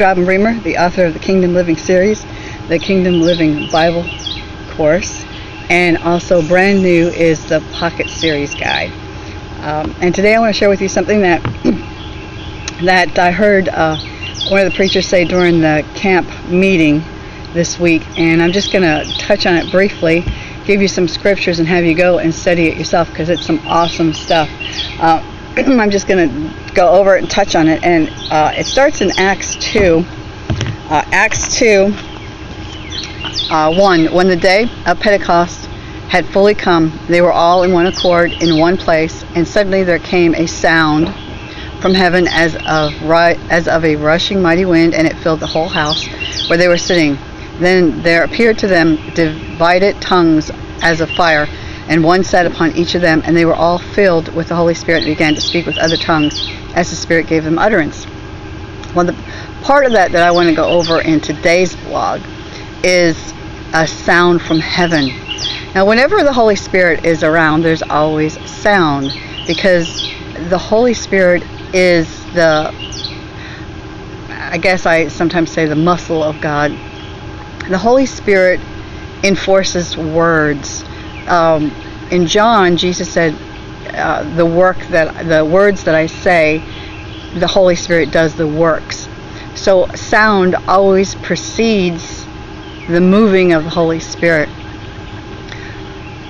Robin Bremer, the author of the Kingdom Living series, the Kingdom Living Bible course, and also brand new is the Pocket Series Guide. Um, and today I want to share with you something that that I heard uh, one of the preachers say during the camp meeting this week, and I'm just going to touch on it briefly, give you some scriptures, and have you go and study it yourself because it's some awesome stuff. Uh, I'm just going to go over it and touch on it, and uh, it starts in Acts 2. Uh, Acts 2, uh, 1. When the day of Pentecost had fully come, they were all in one accord in one place, and suddenly there came a sound from heaven as of, as of a rushing mighty wind, and it filled the whole house where they were sitting. Then there appeared to them divided tongues as of fire, and one sat upon each of them, and they were all filled with the Holy Spirit and began to speak with other tongues as the Spirit gave them utterance. Well, the part of that that I want to go over in today's blog is a sound from heaven. Now, whenever the Holy Spirit is around, there's always sound because the Holy Spirit is the, I guess I sometimes say the muscle of God. The Holy Spirit enforces words. Um, in John, Jesus said, uh, "The work that the words that I say, the Holy Spirit does the works." So sound always precedes the moving of the Holy Spirit.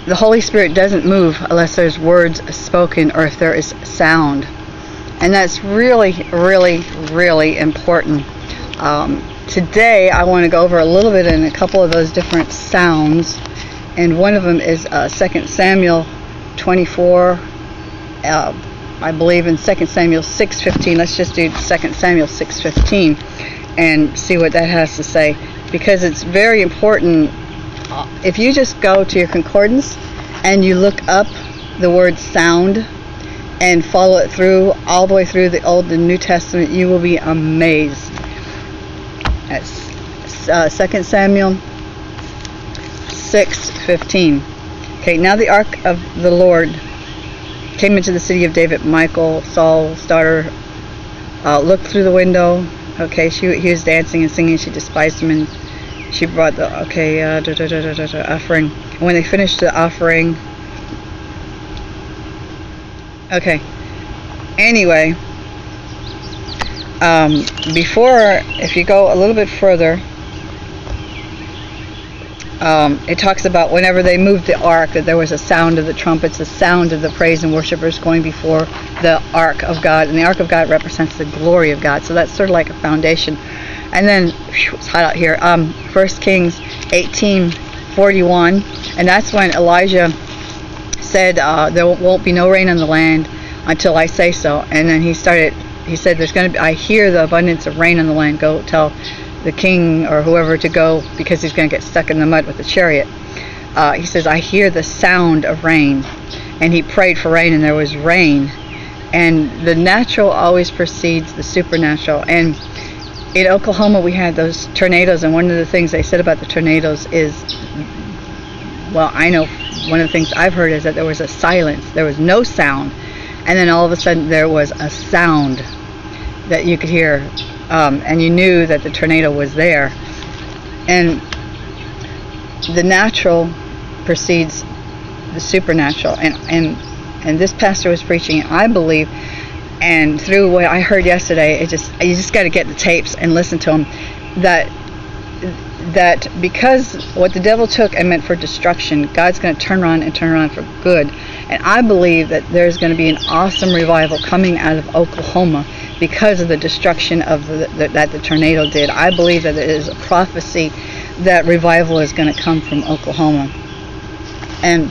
The Holy Spirit doesn't move unless there's words spoken or if there is sound. And that's really, really, really important. Um, today I want to go over a little bit in a couple of those different sounds. And one of them is uh, 2 Samuel 24. Uh, I believe in 2 Samuel 6.15. Let's just do 2 Samuel 6.15 and see what that has to say. Because it's very important. Uh, if you just go to your concordance and you look up the word sound and follow it through all the way through the Old and New Testament, you will be amazed. That's uh, 2 Samuel 6:15. Okay, now the ark of the Lord came into the city of David. Michal, Saul's daughter, uh, looked through the window. Okay, she he was dancing and singing. She despised him, and she brought the okay uh, da, da, da, offering. And when they finished the offering, Okay. Anyway, um, before, if you go a little bit further, um, it talks about whenever they moved the ark, that there was a sound of the trumpets, a sound of the praise and worshipers going before the ark of God. And the ark of God represents the glory of God. So that's sort of like a foundation. And then, whew, it's hot out here, um, 1 Kings 18 41. And that's when Elijah said uh, there won't be no rain on the land until I say so. And then he started. He said, "There's going to be. I hear the abundance of rain on the land. Go tell the king or whoever to go because he's going to get stuck in the mud with the chariot." Uh, he says, "I hear the sound of rain," and he prayed for rain, and there was rain. And the natural always precedes the supernatural. And in Oklahoma, we had those tornadoes, and one of the things they said about the tornadoes is, well, I know one of the things I've heard is that there was a silence, there was no sound, and then all of a sudden there was a sound that you could hear, um, and you knew that the tornado was there. And the natural precedes the supernatural, and and and this pastor was preaching, I believe, and through what I heard yesterday, it just you just got to get the tapes and listen to them. That that because what the devil took and meant for destruction, God's going to turn around and turn around for good. And I believe that there's going to be an awesome revival coming out of Oklahoma because of the destruction of the, the, that the tornado did. I believe that it is a prophecy that revival is going to come from Oklahoma. And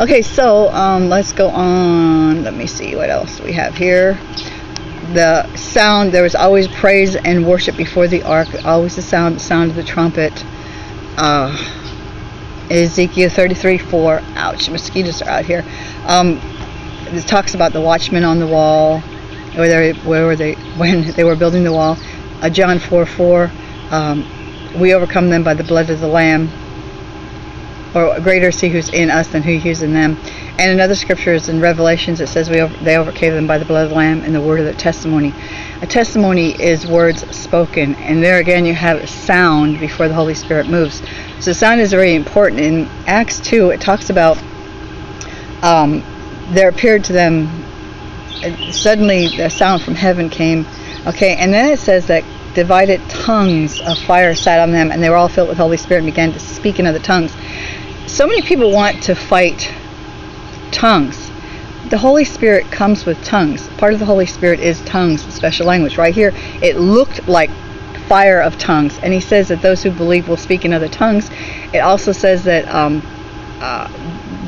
okay, so um, let's go on. Let me see what else we have here the sound there was always praise and worship before the ark always the sound sound of the trumpet. Uh, Ezekiel 33 4 ouch mosquitoes are out here. Um, it talks about the watchmen on the wall where they where were they when they were building the wall. Uh, John 4 4 um, we overcome them by the blood of the lamb. Or greater is he who's in us than who is in them And another scripture is in Revelations. It says we over, they overcame them by the blood of the Lamb and the word of their testimony. A testimony is words spoken, and there again you have a sound before the Holy Spirit moves. So sound is very important. In Acts 2, it talks about um, there appeared to them suddenly a sound from heaven came. Okay, and then it says that divided tongues of fire sat on them, and they were all filled with Holy Spirit and began to speak in other tongues. So many people want to fight tongues. The Holy Spirit comes with tongues. Part of the Holy Spirit is tongues, special language. Right here, it looked like fire of tongues, and he says that those who believe will speak in other tongues. It also says that um, uh,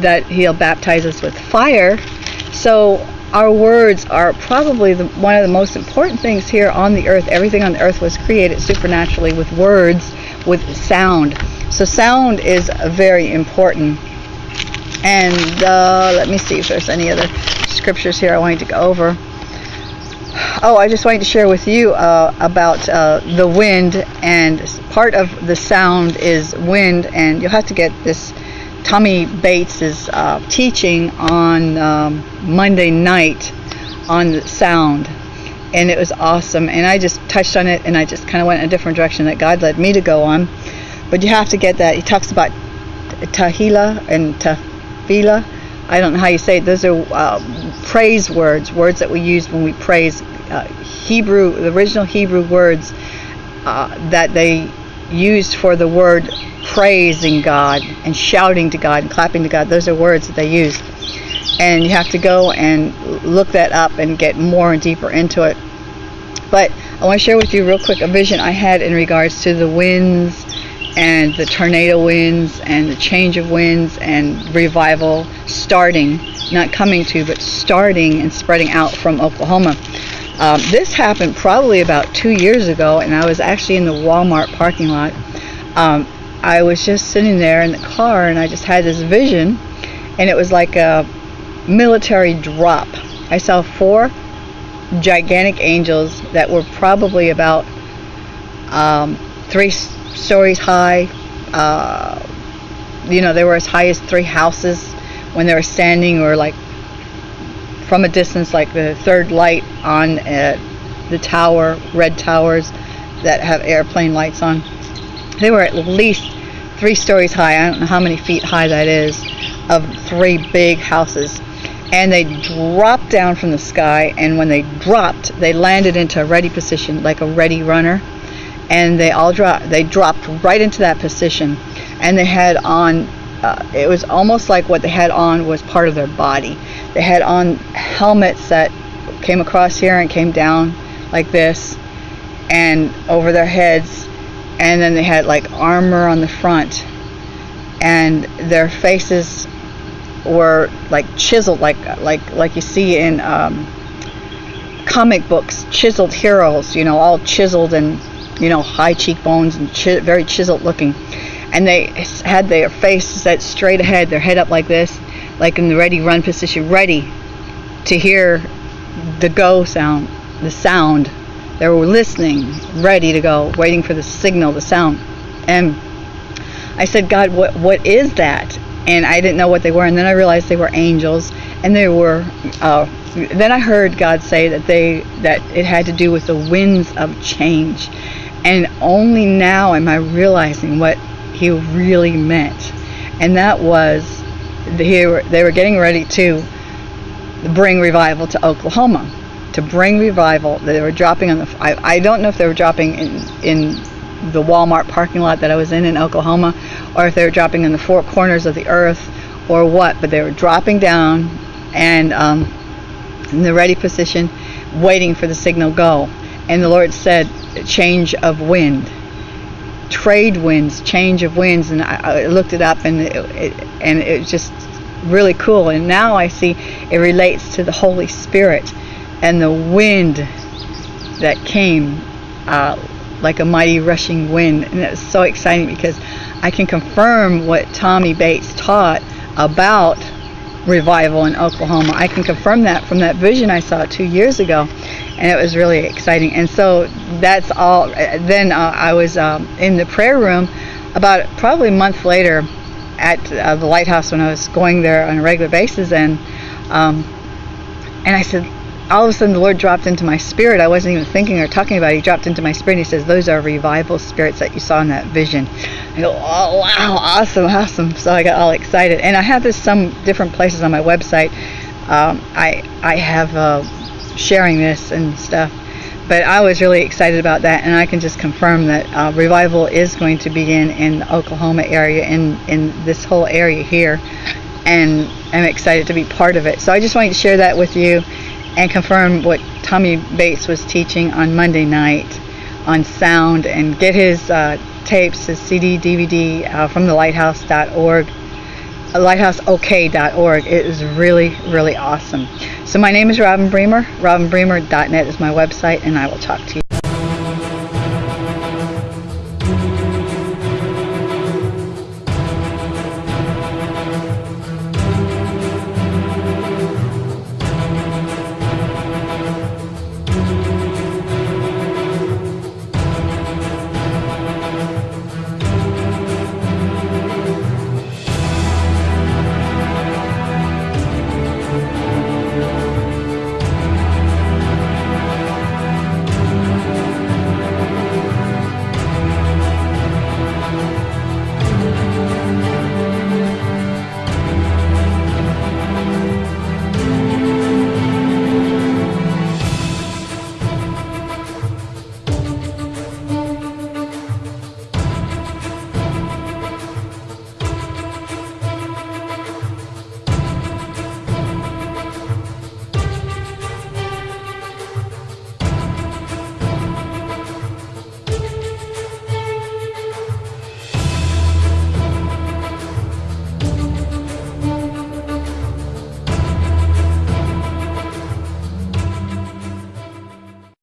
that he'll baptize us with fire. So our words are probably the, one of the most important things here on the earth. Everything on the earth was created supernaturally with words, with sound. So sound is very important. And uh, let me see if there's any other scriptures here I wanted to go over. Oh, I just wanted to share with you uh, about uh, the wind, and part of the sound is wind, and you'll have to get this Tommy Bates uh, teaching on um, Monday night on the sound, and it was awesome. And I just touched on it, and I just kind of went in a different direction that God led me to go on. But you have to get that. He talks about tahila and tafila. I don't know how you say it. Those are uh, praise words, words that we use when we praise. Uh, Hebrew, the original Hebrew words uh, that they used for the word praising God and shouting to God and clapping to God. Those are words that they use. And you have to go and look that up and get more and deeper into it. But I want to share with you real quick a vision I had in regards to the winds and the tornado winds and the change of winds and revival starting, not coming to, but starting and spreading out from Oklahoma. Um, this happened probably about two years ago, and I was actually in the Walmart parking lot. Um, I was just sitting there in the car and I just had this vision and it was like a military drop. I saw four gigantic angels that were probably about um, three stories high. Uh, you know, they were as high as three houses when they were standing or like from a distance like the third light on uh, the tower, red towers that have airplane lights on. They were at least three stories high. I don't know how many feet high that is, of three big houses. And they dropped down from the sky, and when they dropped, they landed into a ready position, like a ready runner. And they all dropped. They dropped right into that position, and they had on. Uh, it was almost like what they had on was part of their body. They had on helmets that came across here and came down like this, and over their heads and then they had like armor on the front and their faces were like chiseled like like like you see in um, comic books chiseled heroes you know all chiseled and you know high cheekbones and chi- very chiseled looking and they had their face set straight ahead their head up like this like in the ready run position ready to hear the go sound the sound they were listening, ready to go, waiting for the signal, the sound. And I said, God, what what is that? And I didn't know what they were. And then I realized they were angels, and they were. Uh, then I heard God say that they that it had to do with the winds of change, and only now am I realizing what He really meant, and that was they were they were getting ready to bring revival to Oklahoma to bring revival. They were dropping on the. I, I don't know if they were dropping in in the Walmart parking lot that I was in in Oklahoma, or if they were dropping in the four corners of the earth, or what. But they were dropping down, and um, in the ready position, waiting for the signal go. And the Lord said, change of wind, trade winds, change of winds, and I, I looked it up, and it, it and it was just really cool. And now I see it relates to the Holy Spirit and the wind that came uh, like a mighty rushing wind. And it was so exciting because I can confirm what Tommy Bates taught about revival in Oklahoma. I can confirm that from that vision I saw two years ago, and it was really exciting. And so that's all. Then uh, I was um, in the prayer room about probably a month later. at uh, the lighthouse when I was going there on a regular basis, and um, and I said, all of a sudden the Lord dropped into my spirit. I wasn't even thinking or talking about it. He dropped into my spirit. And he says, "Those are revival spirits that you saw in that vision." I go, "Oh wow, awesome, awesome!" So I got all excited, and I have this some different places on my website. Um, I I have uh, sharing this and stuff but I was really excited about that, and I can just confirm that uh, revival is going to begin in the Oklahoma area, in in this whole area here, and I'm excited to be part of it. So I just wanted to share that with you, and confirm what Tommy Bates was teaching on Monday night on sound, and get his uh, tapes, his CD, DVD uh, from the Lighthouse.org lighthouseok.org. It is really, really awesome. So my name is Robin Bremer. RobinBremer.net is my website, and I will talk to you.